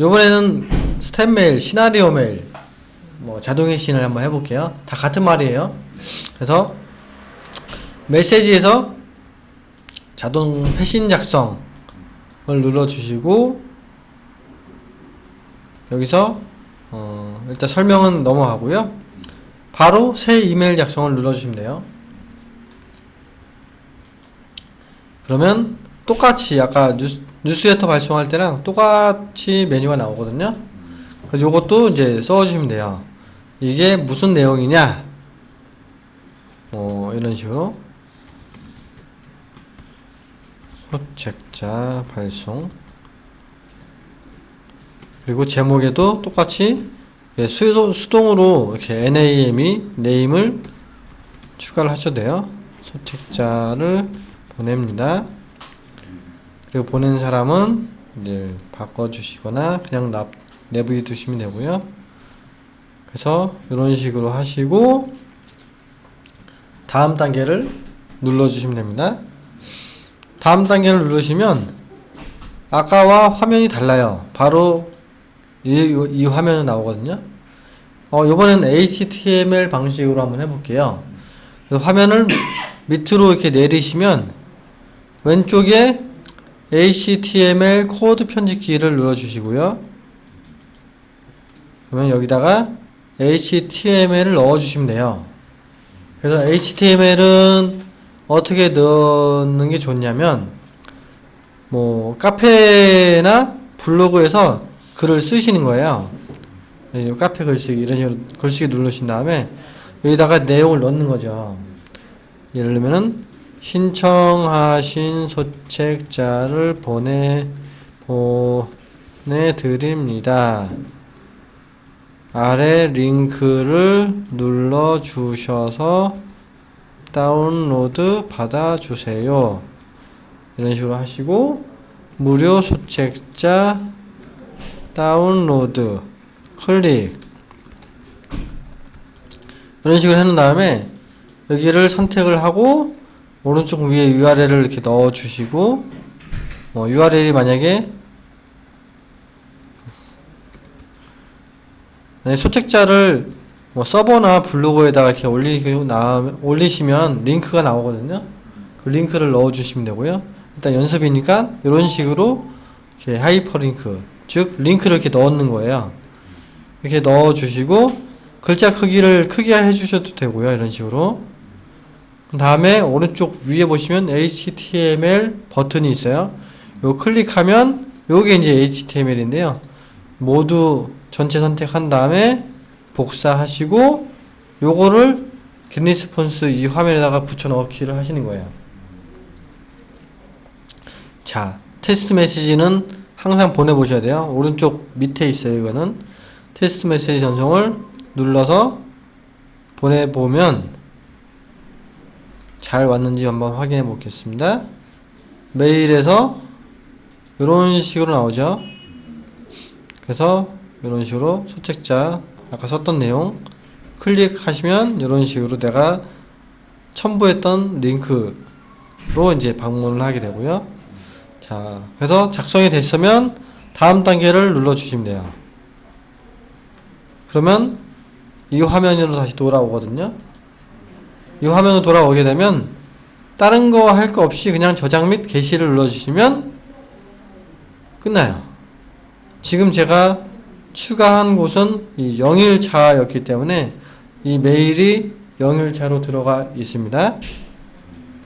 요번에는 스텝 메일, 시나리오 메일, 뭐 자동 회신을 한번 해볼게요. 다 같은 말이에요. 그래서 메시지에서 자동 회신 작성을 눌러주시고 여기서 어 일단 설명은 넘어가고요. 바로 새 이메일 작성을 눌러주시면 돼요. 그러면 똑같이 아까 뉴스, 뉴스레터 발송할 때랑 똑같이 메뉴가 나오거든요. 요것도 이제 써주시면 돼요. 이게 무슨 내용이냐? 뭐 이런 식으로 소책자 발송 그리고 제목에도 똑같이 예, 수동, 수동으로 이렇게 NAM이 네임을 추가를 하셔도 돼요. 소책자를 보냅니다. 그리고 보낸 사람은 이제 바꿔주시거나 그냥 납, 내부에 두시면 되고요. 그래서 이런 식으로 하시고 다음 단계를 눌러주시면 됩니다. 다음 단계를 누르시면 아까와 화면이 달라요. 바로 이, 이 화면이 나오거든요. 어, 이번엔 HTML 방식으로 한번 해볼게요. 화면을 밑으로 이렇게 내리시면 왼쪽에 HTML 코드 편집키를 눌러주시고요. 그러면 여기다가 HTML을 넣어주시면 돼요. 그래서 HTML은 어떻게 넣는 게 좋냐면 뭐 카페나 블로그에서 글을 쓰시는 거예요. 카페 글쓰기 이런 식으로 글쓰기 누르신 다음에 여기다가 내용을 넣는 거죠. 예를 들면은 신청하신 소책자를 보내 보내드립니다. 아래 링크를 눌러 주셔서 다운로드 받아주세요. 이런 식으로 하시고 무료 소책자 다운로드 클릭 이런 식으로 해놓은 다음에 여기를 선택을 하고 오른쪽 위에 URL을 이렇게 넣어 주시고 뭐 URL이 만약에 소책자를 뭐 서버나 블로그에다가 이렇게 올리고 나 올리시면 링크가 나오거든요. 그 링크를 넣어 주시면 되고요. 일단 연습이니까 이런 식으로 이렇게 하이퍼링크 즉 링크를 이렇게 넣는 거예요. 이렇게 넣어 주시고 글자 크기를 크게 해 주셔도 되고요. 이런 식으로 그 다음에 오른쪽 위에 보시면 HTML 버튼이 있어요. 요 클릭하면 요게 이제 HTML인데요. 모두 전체 선택한 다음에 복사하시고 요거를 겟리스폰스 이 화면에다가 붙여 넣기를 하시는 거예요. 자, 테스트 메시지는 항상 보내보셔야 돼요. 오른쪽 밑에 있어요. 이거는 테스트 메시지 전송을 눌러서 보내보면 잘 왔는지 한번 확인해 보겠습니다. 메일에서 이런 식으로 나오죠. 그래서 이런 식으로 소책자 아까 썼던 내용 클릭하시면 이런 식으로 내가 첨부했던 링크로 이제 방문을 하게 되고요. 자, 그래서 작성이 됐으면 다음 단계를 눌러 주시면 돼요. 그러면 이 화면으로 다시 돌아오거든요. 이 화면으로 돌아오게 되면 다른 거 할 거 없이 그냥 저장 및 게시를 눌러주시면 끝나요. 지금 제가 추가한 곳은 이 0일차였기 때문에 이 메일이 0일차로 들어가 있습니다.